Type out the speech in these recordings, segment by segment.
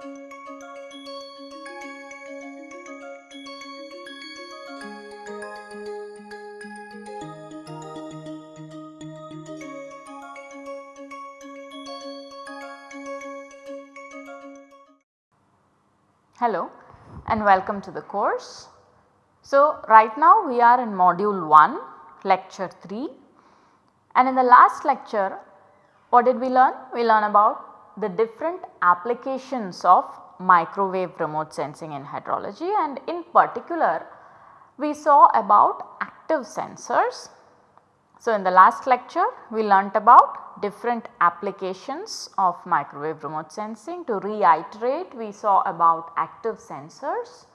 Hello and welcome to the course. So, right now we are in module 1 lecture 3 and in the last lecture what did we learn? We learn about the different applications of microwave remote sensing in hydrology and in particular we saw about active sensors. So, in the last lecture we learnt about different applications of microwave remote sensing. To reiterate we saw about active sensors,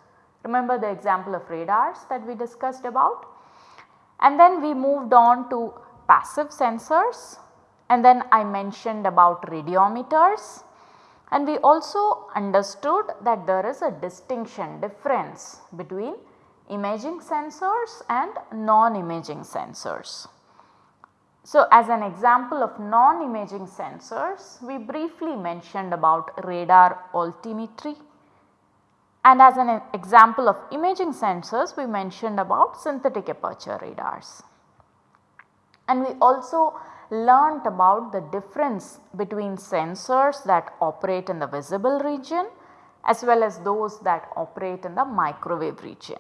remember the example of radars that we discussed about and then we moved on to passive sensors and then I mentioned about radiometers and we also understood that there is a distinction difference between imaging sensors and non-imaging sensors. So, as an example of non-imaging sensors we briefly mentioned about radar altimetry and as an example of imaging sensors we mentioned about synthetic aperture radars. And we also learnt about the difference between sensors that operate in the visible region as well as those that operate in the microwave region.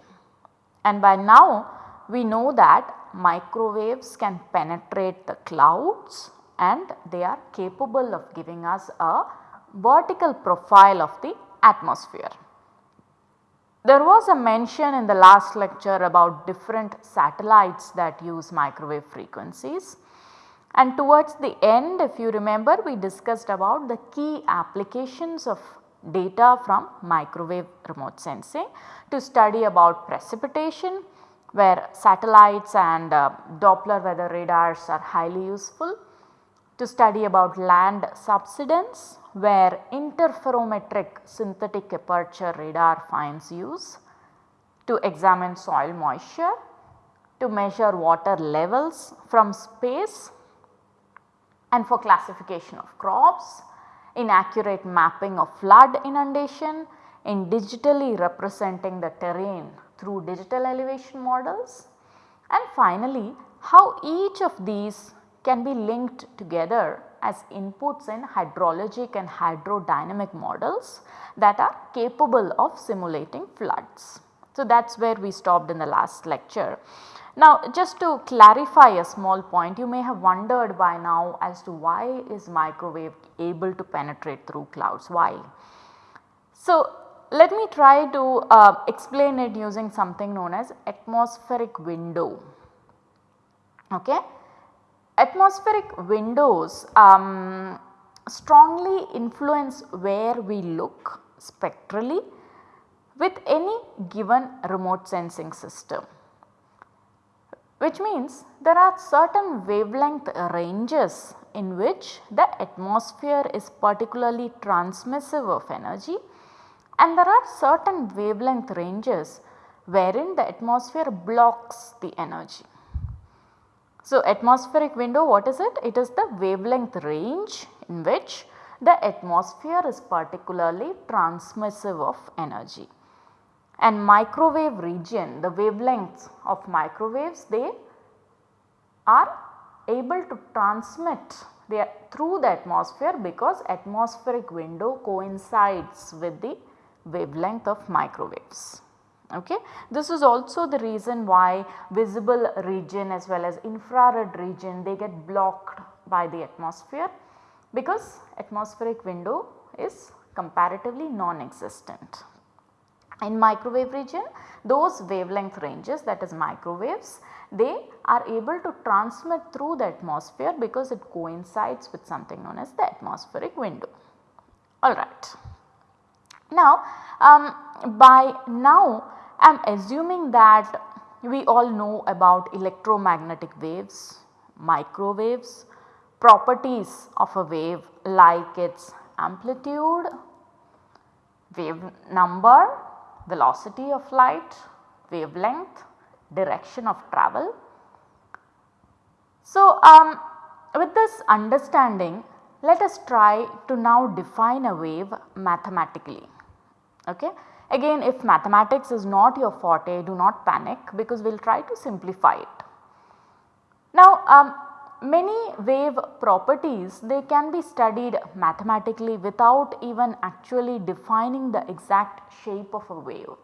And by now we know that microwaves can penetrate the clouds and they are capable of giving us a vertical profile of the atmosphere. There was a mention in the last lecture about different satellites that use microwave frequencies and towards the end if you remember we discussed about the key applications of data from microwave remote sensing to study about precipitation, where satellites and uh, Doppler weather radars are highly useful, to study about land subsidence where interferometric synthetic aperture radar finds use, to examine soil moisture, to measure water levels from space and for classification of crops, inaccurate mapping of flood inundation, in digitally representing the terrain through digital elevation models and finally how each of these can be linked together as inputs in hydrologic and hydrodynamic models that are capable of simulating floods. So, that is where we stopped in the last lecture. Now just to clarify a small point you may have wondered by now as to why is microwave able to penetrate through clouds, why? So let me try to uh, explain it using something known as atmospheric window. Okay. Atmospheric windows um, strongly influence where we look spectrally with any given remote sensing system which means there are certain wavelength ranges in which the atmosphere is particularly transmissive of energy and there are certain wavelength ranges wherein the atmosphere blocks the energy. So, atmospheric window what is it? It is the wavelength range in which the atmosphere is particularly transmissive of energy. And microwave region, the wavelengths of microwaves they are able to transmit they through the atmosphere because atmospheric window coincides with the wavelength of microwaves. Okay. This is also the reason why visible region as well as infrared region they get blocked by the atmosphere because atmospheric window is comparatively non-existent. In microwave region those wavelength ranges that is microwaves they are able to transmit through the atmosphere because it coincides with something known as the atmospheric window. Alright. Now um, by now I am assuming that we all know about electromagnetic waves, microwaves, properties of a wave like its amplitude, wave number, velocity of light, wavelength, direction of travel. So, um, with this understanding let us try to now define a wave mathematically. Okay. Again if mathematics is not your forte do not panic because we will try to simplify it. Now um, many wave properties they can be studied mathematically without even actually defining the exact shape of a wave.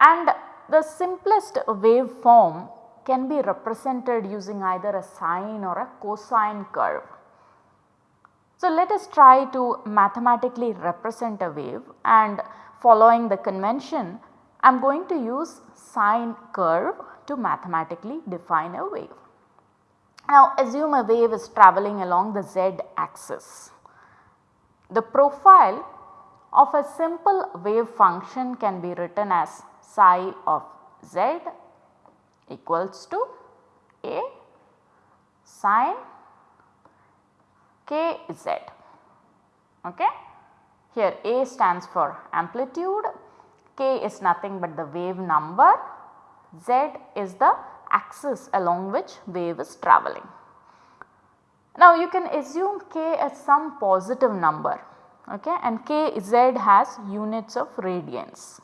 And the simplest wave form can be represented using either a sine or a cosine curve. So, let us try to mathematically represent a wave and following the convention I am going to use sine curve to mathematically define a wave. Now assume a wave is travelling along the z axis. The profile of a simple wave function can be written as psi of z equals to a sine kz. Okay. Here a stands for amplitude, k is nothing but the wave number, z is the axis along which wave is travelling. Now you can assume k as some positive number okay, and kz has units of radians.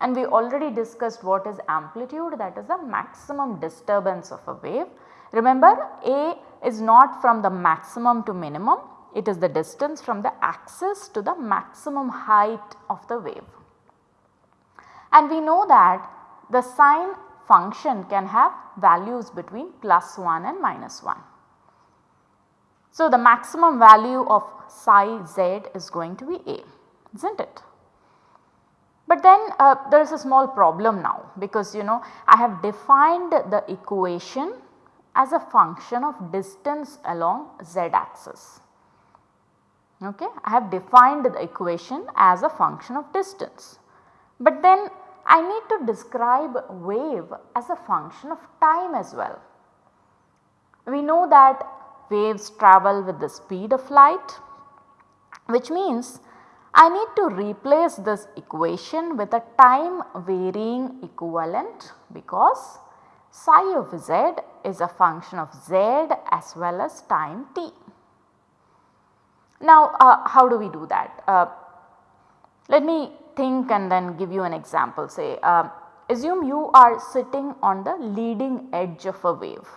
And we already discussed what is amplitude that is the maximum disturbance of a wave. Remember A is not from the maximum to minimum, it is the distance from the axis to the maximum height of the wave. And we know that the sine function can have values between plus 1 and minus 1. So, the maximum value of psi z is going to be A is not it. But then uh, there is a small problem now because you know I have defined the equation as a function of distance along z axis. Okay. I have defined the equation as a function of distance. But then I need to describe wave as a function of time as well. We know that waves travel with the speed of light which means I need to replace this equation with a time varying equivalent because psi of z is a function of z as well as time t. Now uh, how do we do that? Uh, let me think and then give you an example say uh, assume you are sitting on the leading edge of a wave.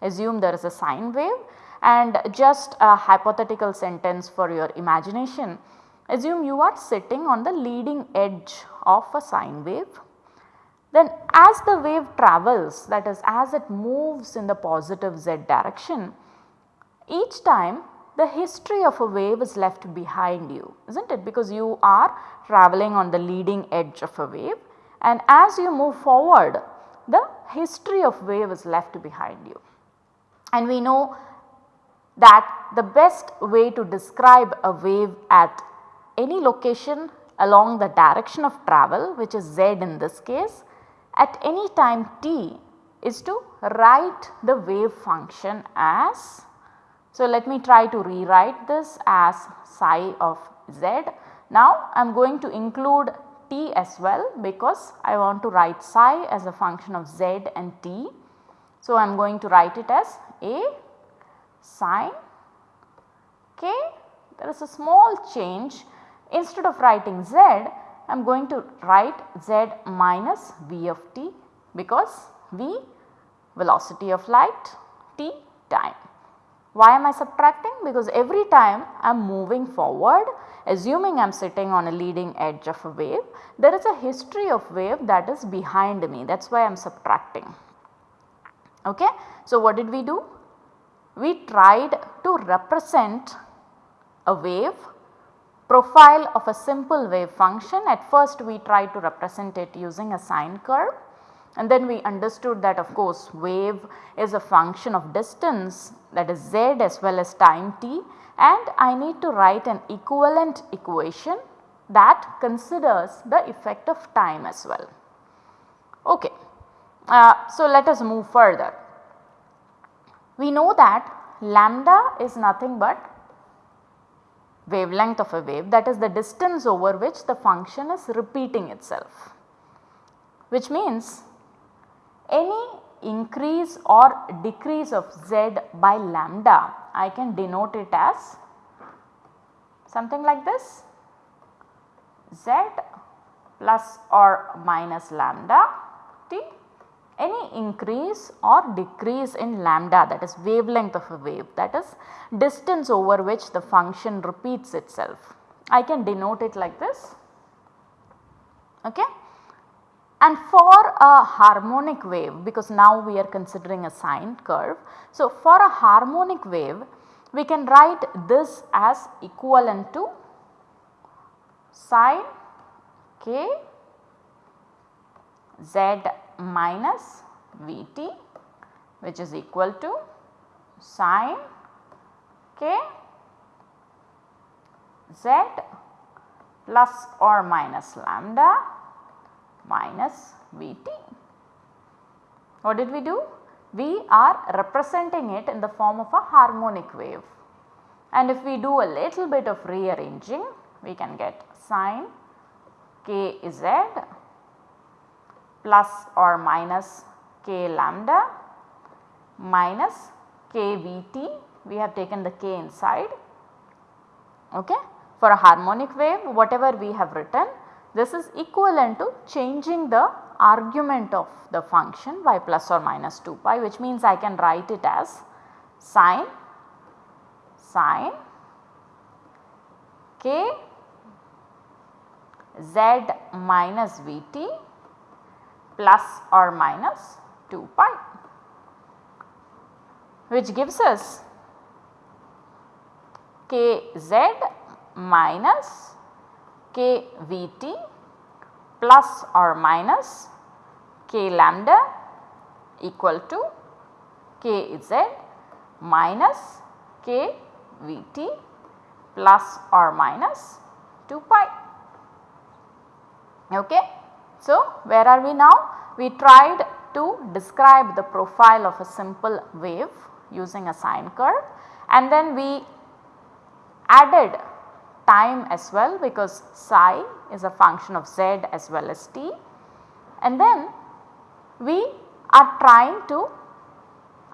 Assume there is a sine wave and just a hypothetical sentence for your imagination Assume you are sitting on the leading edge of a sine wave. Then as the wave travels that is as it moves in the positive z direction, each time the history of a wave is left behind you is not it because you are travelling on the leading edge of a wave and as you move forward the history of wave is left behind you. And we know that the best way to describe a wave at any location along the direction of travel which is z in this case at any time t is to write the wave function as. So, let me try to rewrite this as psi of z. Now, I am going to include t as well because I want to write psi as a function of z and t. So, I am going to write it as a sine k there is a small change Instead of writing z, I am going to write z minus v of t because v velocity of light, t time. Why am I subtracting? Because every time I am moving forward assuming I am sitting on a leading edge of a wave, there is a history of wave that is behind me that is why I am subtracting. Okay. So, what did we do? We tried to represent a wave profile of a simple wave function at first we tried to represent it using a sine curve and then we understood that of course wave is a function of distance that is z as well as time t and I need to write an equivalent equation that considers the effect of time as well. Okay. Uh, so, let us move further. We know that lambda is nothing but wavelength of a wave that is the distance over which the function is repeating itself. Which means any increase or decrease of z by lambda I can denote it as something like this z plus or minus lambda t any increase or decrease in lambda that is wavelength of a wave that is distance over which the function repeats itself. I can denote it like this. Okay. And for a harmonic wave because now we are considering a sine curve. So, for a harmonic wave we can write this as equivalent to sine k z minus Vt which is equal to sine k z plus or minus lambda minus Vt. What did we do? We are representing it in the form of a harmonic wave and if we do a little bit of rearranging we can get sine k z plus or minus k lambda minus kvt we have taken the k inside okay. For a harmonic wave whatever we have written this is equivalent to changing the argument of the function by plus or minus 2 pi which means I can write it as sine sine k z minus Vt plus or minus 2 pi which gives us kz minus kvt plus or minus k lambda equal to kz minus kvt plus or minus 2 pi. Okay. So, where are we now? We tried to describe the profile of a simple wave using a sine curve and then we added time as well because psi is a function of z as well as t and then we are trying to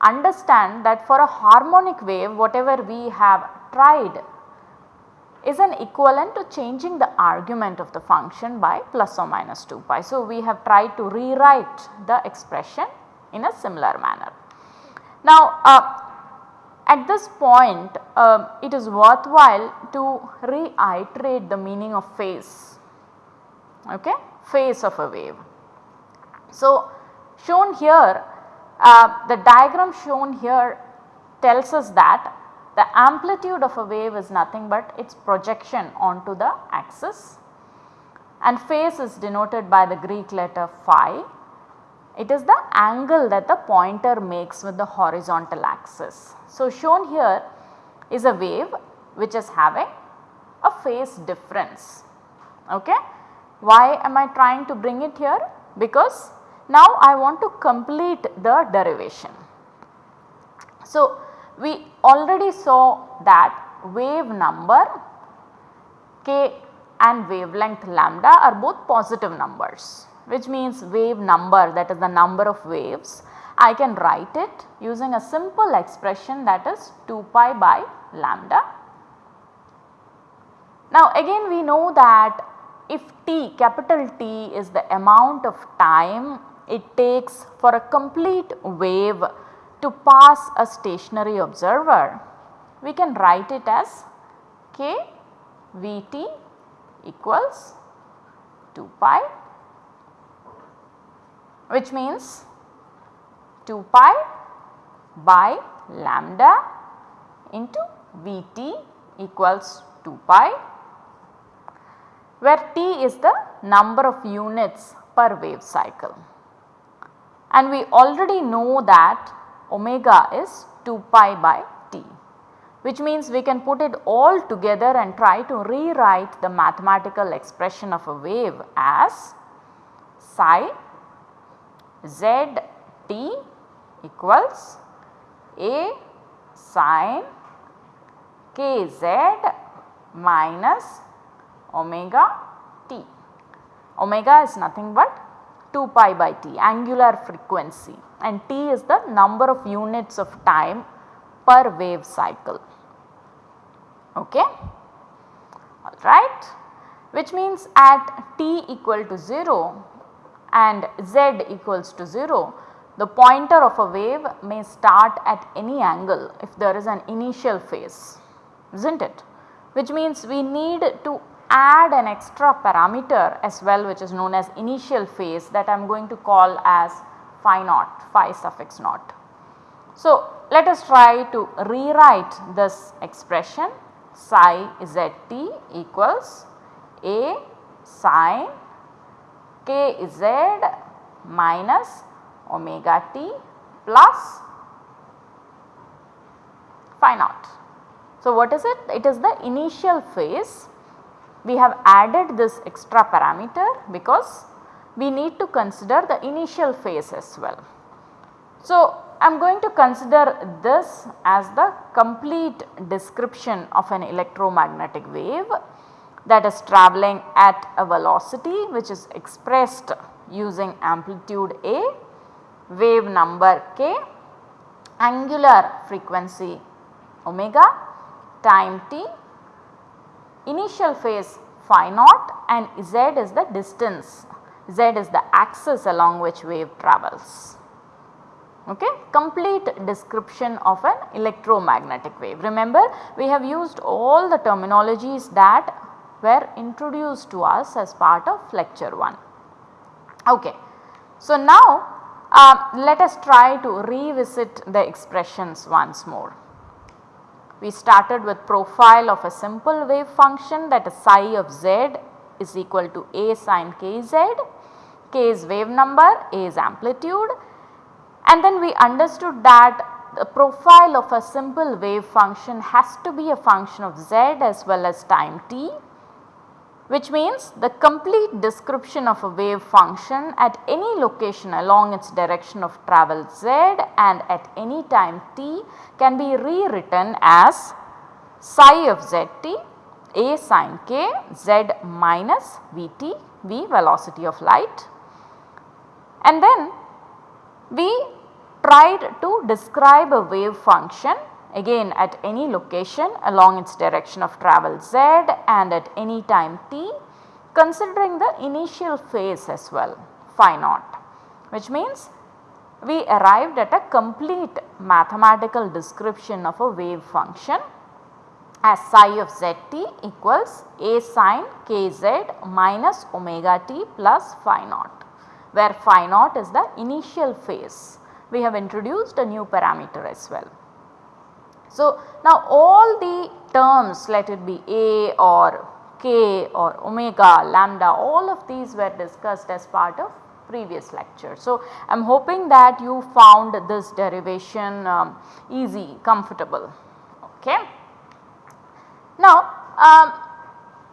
understand that for a harmonic wave whatever we have tried is an equivalent to changing the argument of the function by plus or minus 2 pi. So, we have tried to rewrite the expression in a similar manner. Now, uh, at this point uh, it is worthwhile to reiterate the meaning of phase, okay, phase of a wave. So, shown here uh, the diagram shown here tells us that the amplitude of a wave is nothing but its projection onto the axis and phase is denoted by the Greek letter phi. It is the angle that the pointer makes with the horizontal axis. So, shown here is a wave which is having a phase difference. Okay. Why am I trying to bring it here? Because now I want to complete the derivation. So, we already saw that wave number k and wavelength lambda are both positive numbers which means wave number that is the number of waves I can write it using a simple expression that is 2 pi by lambda. Now again we know that if t capital T is the amount of time it takes for a complete wave to pass a stationary observer, we can write it as k Vt equals 2 pi which means 2 pi by lambda into Vt equals 2 pi where t is the number of units per wave cycle. And we already know that omega is 2 pi by t which means we can put it all together and try to rewrite the mathematical expression of a wave as psi z t equals a sine k z minus omega t. Omega is nothing but 2 pi by t angular frequency and t is the number of units of time per wave cycle. Okay? Alright, which means at t equal to 0 and z equals to 0, the pointer of a wave may start at any angle if there is an initial phase, is not it? Which means we need to add an extra parameter as well which is known as initial phase that I am going to call as phi naught, phi suffix naught. So, let us try to rewrite this expression psi zt equals a sine k z minus omega t plus phi naught. So, what is it? It is the initial phase we have added this extra parameter because we need to consider the initial phase as well. So, I am going to consider this as the complete description of an electromagnetic wave that is travelling at a velocity which is expressed using amplitude A, wave number k, angular frequency omega, time t initial phase phi naught and z is the distance, z is the axis along which wave travels. Okay. Complete description of an electromagnetic wave. Remember we have used all the terminologies that were introduced to us as part of lecture 1. Okay. So, now uh, let us try to revisit the expressions once more. We started with profile of a simple wave function that is psi of z is equal to a sine kz, k is wave number, a is amplitude and then we understood that the profile of a simple wave function has to be a function of z as well as time t which means the complete description of a wave function at any location along its direction of travel z and at any time t can be rewritten as psi of zt a sin k z minus vt v velocity of light. And then we tried to describe a wave function again at any location along its direction of travel z and at any time t considering the initial phase as well phi naught which means we arrived at a complete mathematical description of a wave function as psi of zt equals a sine kz minus omega t plus phi naught where phi naught is the initial phase. We have introduced a new parameter as well. So, now all the terms let it be A or K or omega, lambda all of these were discussed as part of previous lecture. So, I am hoping that you found this derivation um, easy, comfortable. Okay. Now, um,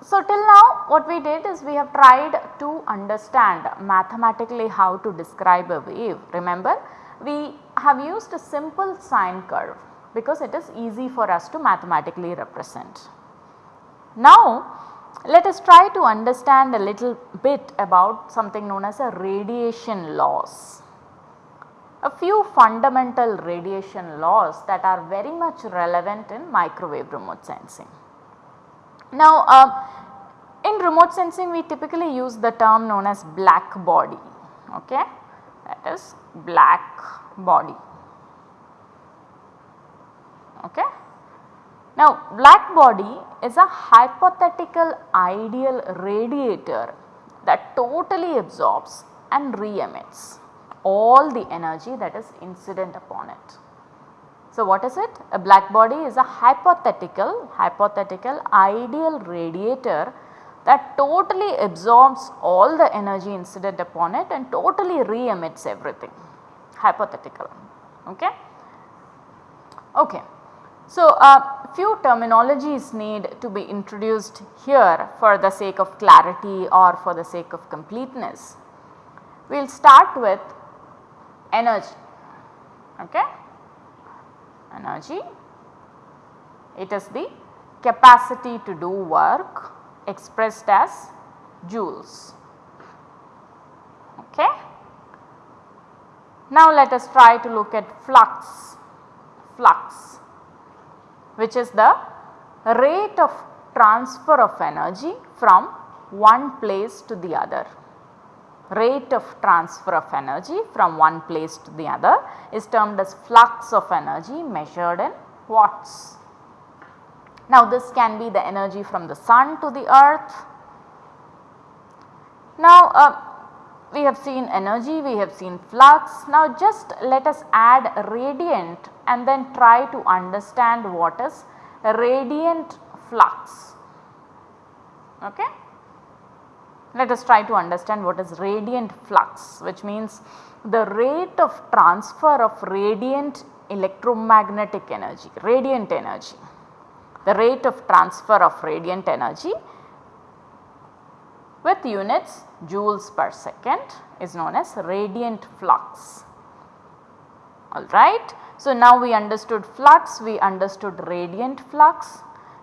so till now what we did is we have tried to understand mathematically how to describe a wave. Remember we have used a simple sine curve because it is easy for us to mathematically represent. Now let us try to understand a little bit about something known as a radiation laws. A few fundamental radiation laws that are very much relevant in microwave remote sensing. Now uh, in remote sensing we typically use the term known as black body okay that is black body Okay. Now black body is a hypothetical ideal radiator that totally absorbs and re-emits all the energy that is incident upon it. So what is it? A black body is a hypothetical, hypothetical ideal radiator that totally absorbs all the energy incident upon it and totally re-emits everything, hypothetical. Okay. Okay. So, a uh, few terminologies need to be introduced here for the sake of clarity or for the sake of completeness. We will start with energy, okay. energy it is the capacity to do work expressed as joules. Okay. Now let us try to look at flux, flux which is the rate of transfer of energy from one place to the other. Rate of transfer of energy from one place to the other is termed as flux of energy measured in watts. Now this can be the energy from the sun to the earth. Now uh, we have seen energy, we have seen flux. Now just let us add radiant and then try to understand what is radiant flux. Okay. Let us try to understand what is radiant flux which means the rate of transfer of radiant electromagnetic energy, radiant energy. The rate of transfer of radiant energy with units joules per second is known as radiant flux. Alright. So, now we understood flux, we understood radiant flux.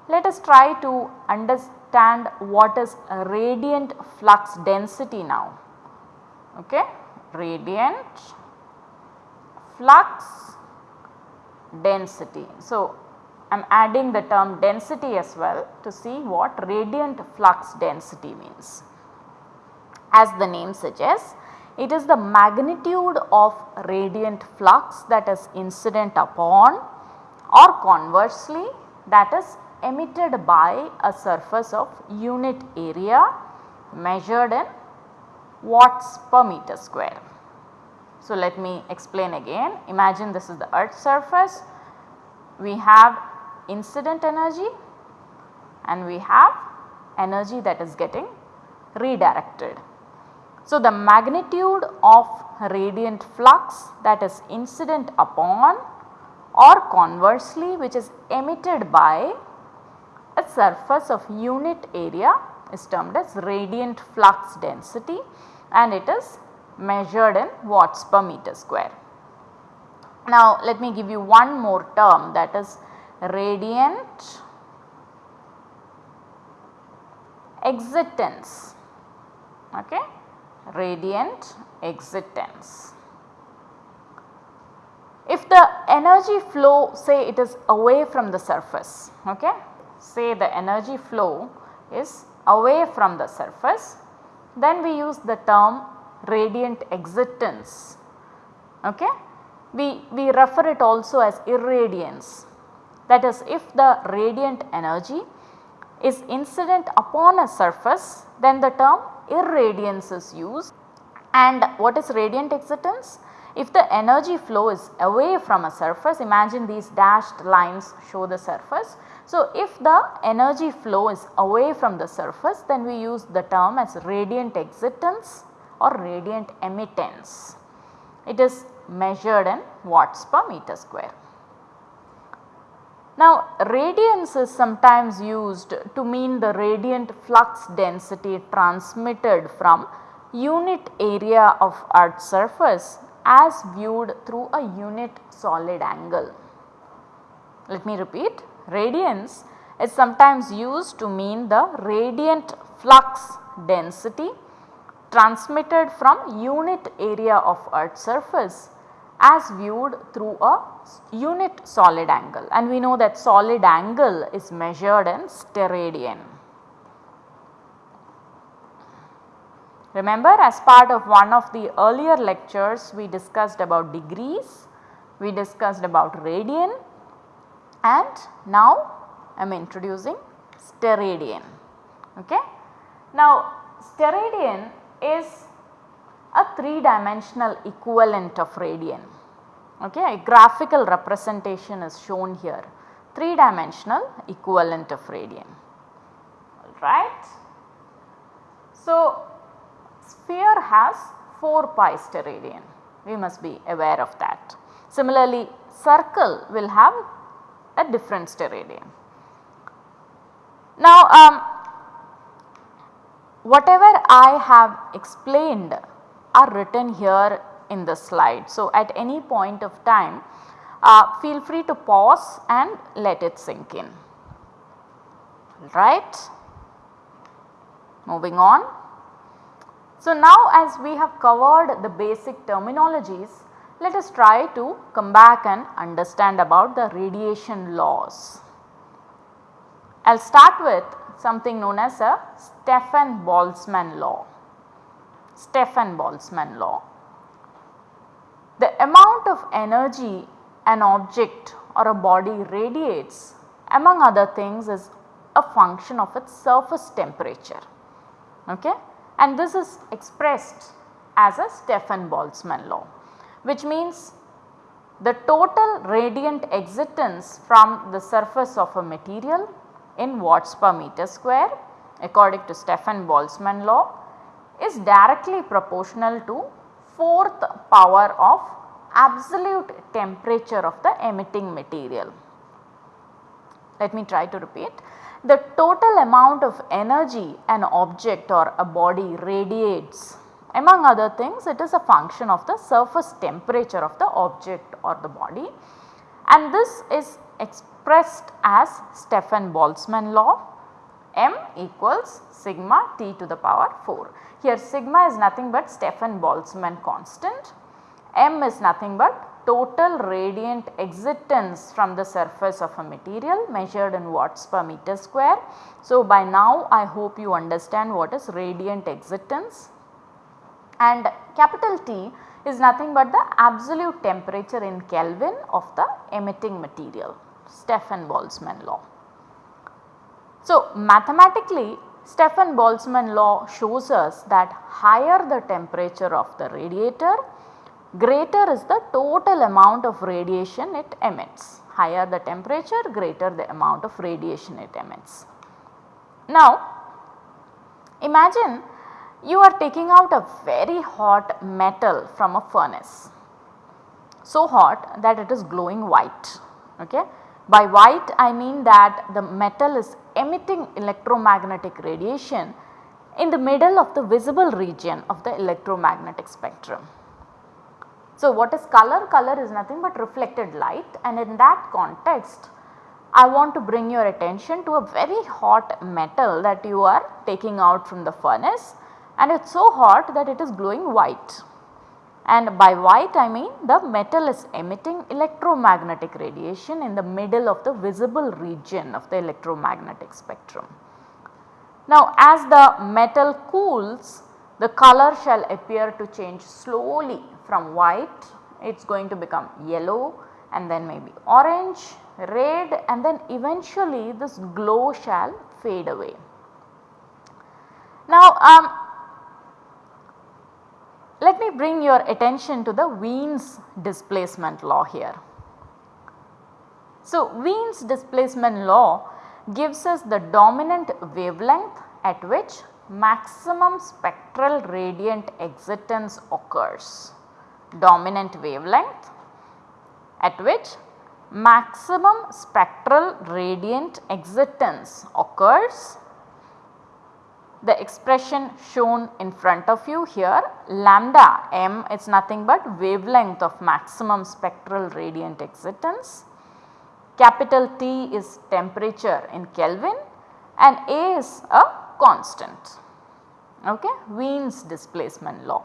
Let us try to understand what is radiant flux density now. Okay. Radiant flux density. So, I am adding the term density as well to see what radiant flux density means. As the name suggests, it is the magnitude of radiant flux that is incident upon or conversely that is emitted by a surface of unit area measured in watts per meter square. So, let me explain again imagine this is the earth surface we have incident energy and we have energy that is getting redirected. So, the magnitude of radiant flux that is incident upon or conversely which is emitted by a surface of unit area is termed as radiant flux density and it is measured in watts per meter square. Now let me give you one more term that is radiant exitance. Okay radiant exitance. If the energy flow say it is away from the surface, okay, say the energy flow is away from the surface, then we use the term radiant exitance. Okay. We, we refer it also as irradiance that is if the radiant energy is incident upon a surface then the term irradiance is used and what is radiant exitance? If the energy flow is away from a surface imagine these dashed lines show the surface. So, if the energy flow is away from the surface then we use the term as radiant exitance or radiant emittance. It is measured in watts per meter square. Now radiance is sometimes used to mean the radiant flux density transmitted from unit area of earth surface as viewed through a unit solid angle. Let me repeat radiance is sometimes used to mean the radiant flux density transmitted from unit area of earth surface as viewed through a unit solid angle and we know that solid angle is measured in steradian. Remember as part of one of the earlier lectures we discussed about degrees, we discussed about radian and now I am introducing steradian. Okay. Now steradian is a 3 dimensional equivalent of radian. Okay, a graphical representation is shown here 3 dimensional equivalent of radian alright. So, sphere has 4 pi steradian we must be aware of that. Similarly, circle will have a different steradian. Now, um, whatever I have explained are written here in the slide. So, at any point of time uh, feel free to pause and let it sink in right. Moving on. So, now as we have covered the basic terminologies let us try to come back and understand about the radiation laws. I will start with something known as a Stefan Boltzmann law. Stefan Boltzmann law. The amount of energy an object or a body radiates among other things is a function of its surface temperature okay? and this is expressed as a Stefan Boltzmann law which means the total radiant exitance from the surface of a material in watts per meter square according to Stefan Boltzmann law is directly proportional to fourth power of absolute temperature of the emitting material. Let me try to repeat. The total amount of energy an object or a body radiates among other things it is a function of the surface temperature of the object or the body and this is expressed as Stefan Boltzmann law m equals sigma t to the power 4. Here sigma is nothing but Stefan Boltzmann constant, m is nothing but total radiant exitance from the surface of a material measured in watts per meter square. So, by now I hope you understand what is radiant exitance and capital T is nothing but the absolute temperature in Kelvin of the emitting material Stefan Boltzmann law. So, mathematically Stefan Boltzmann law shows us that higher the temperature of the radiator greater is the total amount of radiation it emits. Higher the temperature greater the amount of radiation it emits. Now imagine you are taking out a very hot metal from a furnace so hot that it is glowing white okay. By white I mean that the metal is emitting electromagnetic radiation in the middle of the visible region of the electromagnetic spectrum. So, what is color? Color is nothing but reflected light and in that context I want to bring your attention to a very hot metal that you are taking out from the furnace and it is so hot that it is glowing white. And by white I mean the metal is emitting electromagnetic radiation in the middle of the visible region of the electromagnetic spectrum. Now as the metal cools the color shall appear to change slowly from white it is going to become yellow and then maybe orange, red and then eventually this glow shall fade away. Now um, let me bring your attention to the Wien's displacement law here. So Wien's displacement law gives us the dominant wavelength at which maximum spectral radiant exitance occurs dominant wavelength at which maximum spectral radiant exitance occurs. The expression shown in front of you here lambda m is nothing but wavelength of maximum spectral radiant exitance. Capital T is temperature in Kelvin and A is a constant okay Wien's displacement law.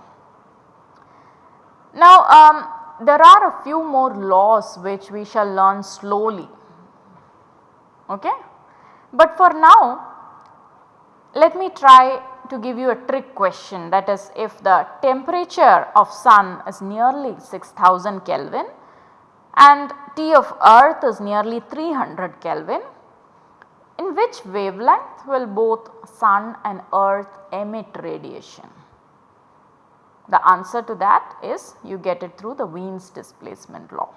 Now um, there are a few more laws which we shall learn slowly okay. But for now let me try to give you a trick question. That is if the temperature of sun is nearly 6000 Kelvin and T of earth is nearly 300 Kelvin in which wavelength will both sun and earth emit radiation? The answer to that is you get it through the Wien's displacement law.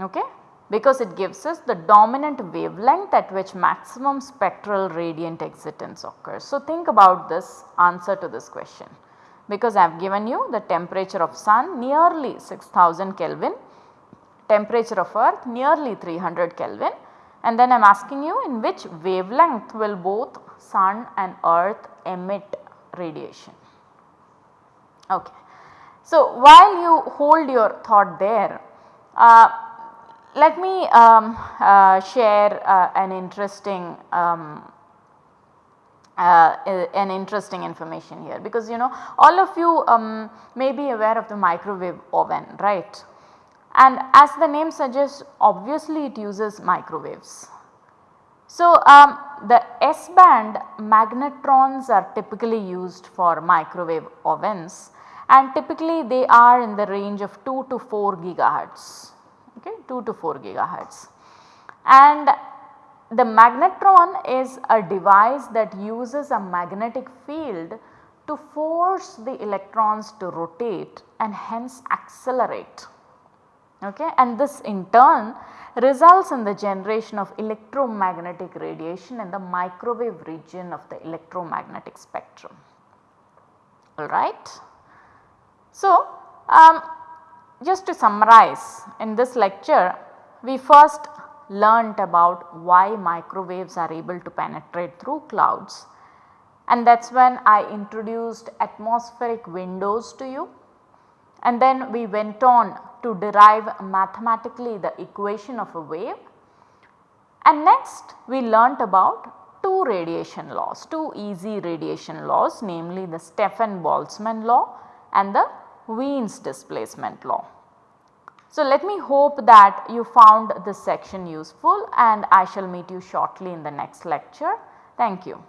Okay because it gives us the dominant wavelength at which maximum spectral radiant exitance occurs. So, think about this answer to this question because I have given you the temperature of sun nearly 6000 Kelvin, temperature of earth nearly 300 Kelvin and then I am asking you in which wavelength will both sun and earth emit radiation. Okay. So, while you hold your thought there, uh, let me um, uh, share uh, an interesting um, uh, an interesting information here. Because you know all of you um, may be aware of the microwave oven right? And as the name suggests obviously it uses microwaves. So, um, the S band magnetrons are typically used for microwave ovens and typically they are in the range of 2 to 4 gigahertz, 2 to 4 gigahertz. And the magnetron is a device that uses a magnetic field to force the electrons to rotate and hence accelerate okay and this in turn results in the generation of electromagnetic radiation in the microwave region of the electromagnetic spectrum alright. So, um, just to summarize in this lecture we first learnt about why microwaves are able to penetrate through clouds. And that is when I introduced atmospheric windows to you. And then we went on to derive mathematically the equation of a wave. And next we learnt about two radiation laws, two easy radiation laws namely the Stefan-Boltzmann law and the Wien's displacement law. So, let me hope that you found this section useful and I shall meet you shortly in the next lecture. Thank you.